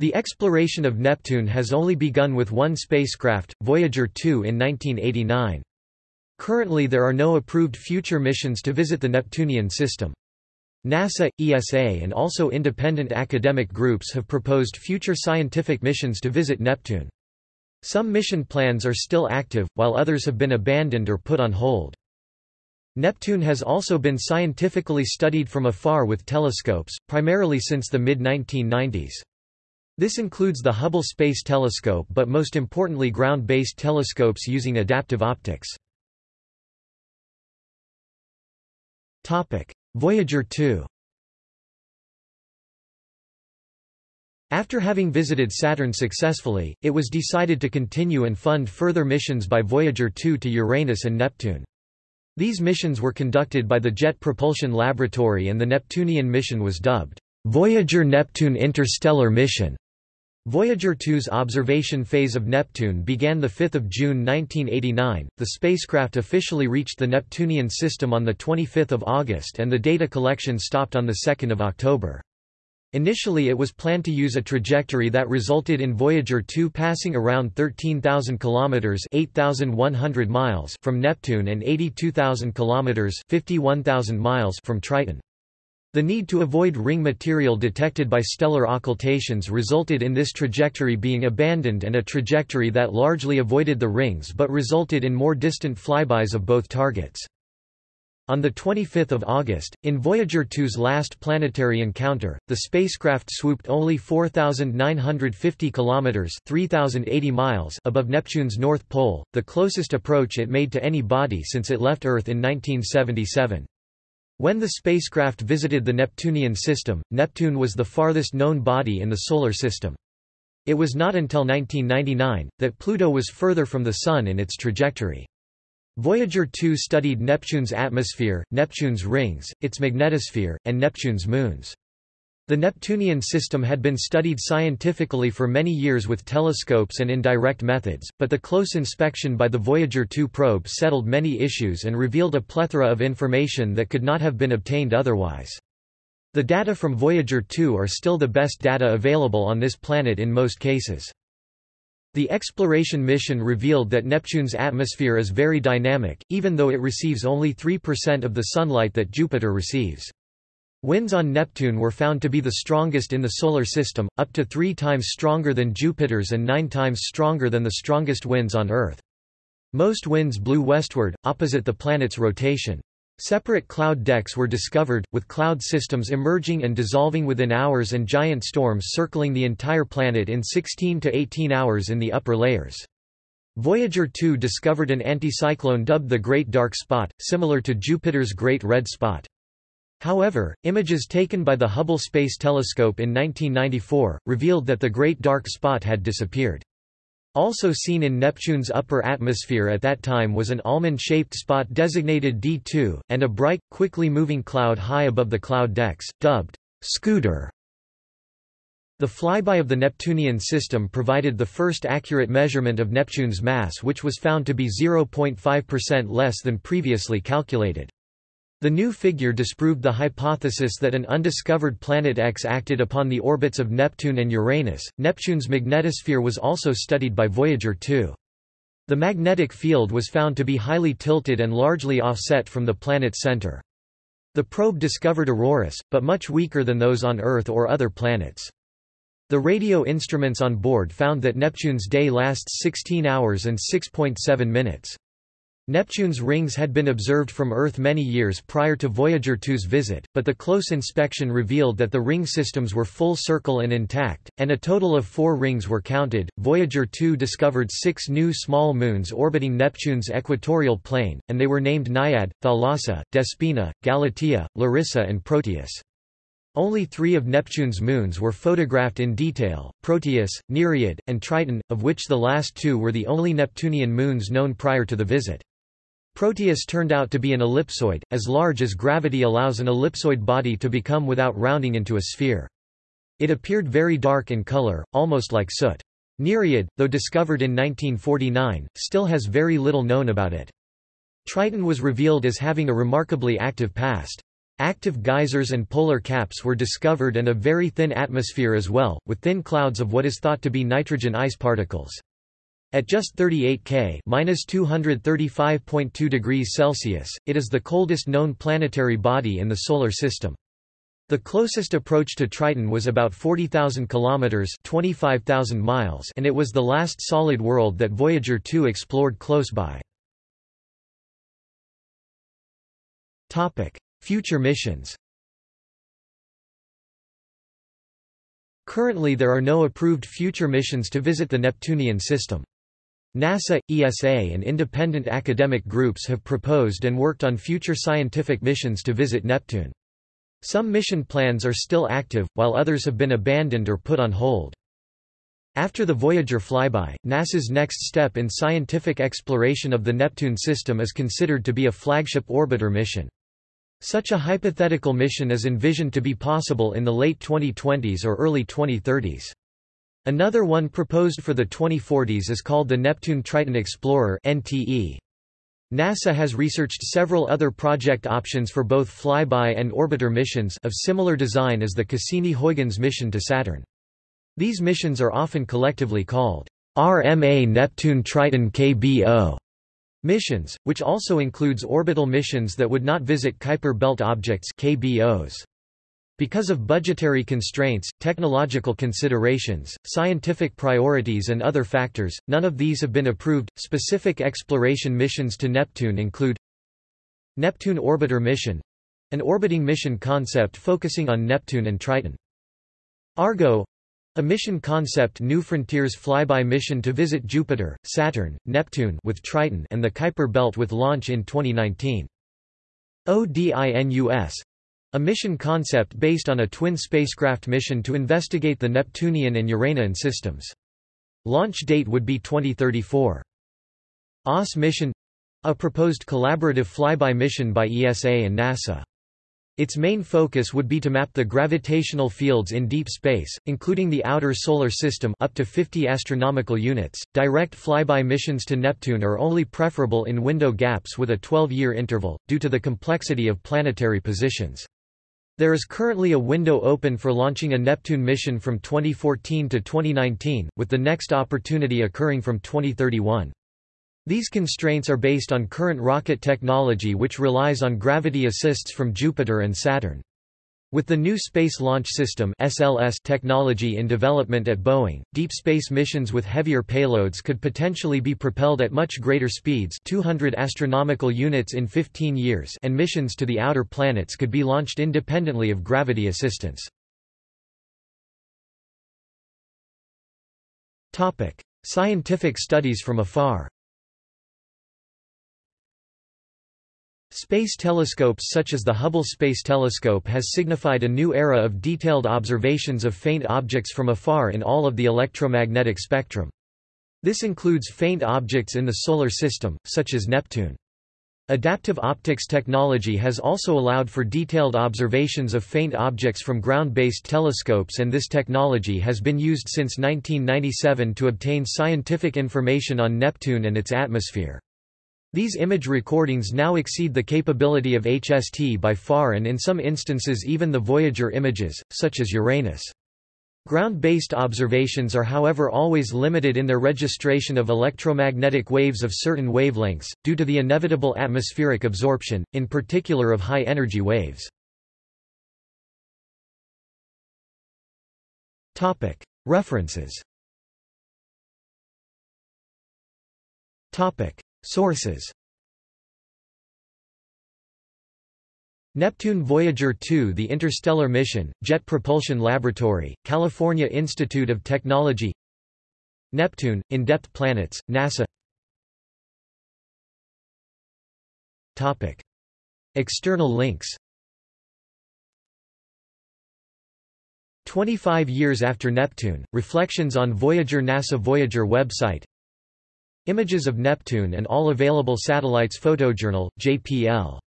The exploration of Neptune has only begun with one spacecraft, Voyager 2 in 1989. Currently there are no approved future missions to visit the Neptunian system. NASA, ESA and also independent academic groups have proposed future scientific missions to visit Neptune. Some mission plans are still active, while others have been abandoned or put on hold. Neptune has also been scientifically studied from afar with telescopes, primarily since the mid-1990s. This includes the Hubble Space Telescope but most importantly ground-based telescopes using adaptive optics. Voyager 2 After having visited Saturn successfully, it was decided to continue and fund further missions by Voyager 2 to Uranus and Neptune. These missions were conducted by the Jet Propulsion Laboratory and the Neptunian mission was dubbed, Voyager-Neptune Interstellar Mission. Voyager 2's observation phase of Neptune began 5 June 1989. The spacecraft officially reached the Neptunian system on 25 August and the data collection stopped on 2 October. Initially it was planned to use a trajectory that resulted in Voyager 2 passing around 13,000 kilometers (8,100 miles) from Neptune and 82,000 kilometers (51,000 miles) from Triton. The need to avoid ring material detected by stellar occultations resulted in this trajectory being abandoned and a trajectory that largely avoided the rings but resulted in more distant flybys of both targets. On 25 August, in Voyager 2's last planetary encounter, the spacecraft swooped only 4,950 kilometers (3,080 miles) above Neptune's north pole, the closest approach it made to any body since it left Earth in 1977. When the spacecraft visited the Neptunian system, Neptune was the farthest known body in the Solar System. It was not until 1999, that Pluto was further from the Sun in its trajectory. Voyager 2 studied Neptune's atmosphere, Neptune's rings, its magnetosphere, and Neptune's moons. The Neptunian system had been studied scientifically for many years with telescopes and indirect methods, but the close inspection by the Voyager 2 probe settled many issues and revealed a plethora of information that could not have been obtained otherwise. The data from Voyager 2 are still the best data available on this planet in most cases. The exploration mission revealed that Neptune's atmosphere is very dynamic, even though it receives only 3% of the sunlight that Jupiter receives. Winds on Neptune were found to be the strongest in the Solar System, up to three times stronger than Jupiter's and nine times stronger than the strongest winds on Earth. Most winds blew westward, opposite the planet's rotation. Separate cloud decks were discovered, with cloud systems emerging and dissolving within hours and giant storms circling the entire planet in 16 to 18 hours in the upper layers. Voyager 2 discovered an anticyclone dubbed the Great Dark Spot, similar to Jupiter's Great Red Spot. However, images taken by the Hubble Space Telescope in 1994, revealed that the Great Dark Spot had disappeared. Also seen in Neptune's upper atmosphere at that time was an almond-shaped spot designated D2, and a bright, quickly moving cloud high above the cloud decks, dubbed Scooter. The flyby of the Neptunian system provided the first accurate measurement of Neptune's mass which was found to be 0.5% less than previously calculated. The new figure disproved the hypothesis that an undiscovered planet X acted upon the orbits of Neptune and Uranus. Neptune's magnetosphere was also studied by Voyager 2. The magnetic field was found to be highly tilted and largely offset from the planet's center. The probe discovered auroras, but much weaker than those on Earth or other planets. The radio instruments on board found that Neptune's day lasts 16 hours and 6.7 minutes. Neptune's rings had been observed from Earth many years prior to Voyager 2's visit, but the close inspection revealed that the ring systems were full circle and intact, and a total of four rings were counted. Voyager 2 discovered six new small moons orbiting Neptune's equatorial plane, and they were named Naiad, Thalassa, Despina, Galatea, Larissa, and Proteus. Only three of Neptune's moons were photographed in detail, Proteus, Nereid, and Triton, of which the last two were the only Neptunian moons known prior to the visit. Proteus turned out to be an ellipsoid, as large as gravity allows an ellipsoid body to become without rounding into a sphere. It appeared very dark in color, almost like soot. Nereid, though discovered in 1949, still has very little known about it. Triton was revealed as having a remarkably active past. Active geysers and polar caps were discovered and a very thin atmosphere as well, with thin clouds of what is thought to be nitrogen ice particles. At just 38 K (-235.2 degrees Celsius), it is the coldest known planetary body in the solar system. The closest approach to Triton was about 40,000 kilometers (25,000 miles), and it was the last solid world that Voyager 2 explored close by. Topic: Future missions. Currently there are no approved future missions to visit the Neptunian system. NASA, ESA and independent academic groups have proposed and worked on future scientific missions to visit Neptune. Some mission plans are still active, while others have been abandoned or put on hold. After the Voyager flyby, NASA's next step in scientific exploration of the Neptune system is considered to be a flagship orbiter mission. Such a hypothetical mission is envisioned to be possible in the late 2020s or early 2030s. Another one proposed for the 2040s is called the Neptune Triton Explorer NTE. NASA has researched several other project options for both flyby and orbiter missions of similar design as the Cassini-Huygens mission to Saturn. These missions are often collectively called RMA Neptune Triton KBO missions, which also includes orbital missions that would not visit Kuiper Belt objects KBOs. Because of budgetary constraints, technological considerations, scientific priorities, and other factors, none of these have been approved. Specific exploration missions to Neptune include Neptune Orbiter Mission an orbiting mission concept focusing on Neptune and Triton. Argo a mission concept New Frontiers flyby mission to visit Jupiter, Saturn, Neptune with Triton and the Kuiper Belt with launch in 2019. ODINUS a mission concept based on a twin spacecraft mission to investigate the Neptunian and Uranian systems. Launch date would be 2034. OS mission a proposed collaborative flyby mission by ESA and NASA. Its main focus would be to map the gravitational fields in deep space, including the outer solar system up to 50 astronomical units. Direct flyby missions to Neptune are only preferable in window gaps with a 12-year interval due to the complexity of planetary positions. There is currently a window open for launching a Neptune mission from 2014 to 2019, with the next opportunity occurring from 2031. These constraints are based on current rocket technology which relies on gravity assists from Jupiter and Saturn. With the new Space Launch System (SLS) technology in development at Boeing, deep space missions with heavier payloads could potentially be propelled at much greater speeds, 200 astronomical units in 15 years, and missions to the outer planets could be launched independently of gravity assistance. Topic: Scientific studies from afar. Space telescopes such as the Hubble Space Telescope has signified a new era of detailed observations of faint objects from afar in all of the electromagnetic spectrum. This includes faint objects in the Solar System, such as Neptune. Adaptive optics technology has also allowed for detailed observations of faint objects from ground-based telescopes and this technology has been used since 1997 to obtain scientific information on Neptune and its atmosphere. These image recordings now exceed the capability of HST by far and in some instances even the Voyager images, such as Uranus. Ground-based observations are however always limited in their registration of electromagnetic waves of certain wavelengths, due to the inevitable atmospheric absorption, in particular of high-energy waves. References Sources. Neptune Voyager 2 The Interstellar Mission, Jet Propulsion Laboratory, California Institute of Technology. Neptune, In-Depth Planets, NASA. Topic. External links. 25 years after Neptune, Reflections on Voyager NASA Voyager website Images of Neptune and all available satellites Photojournal, JPL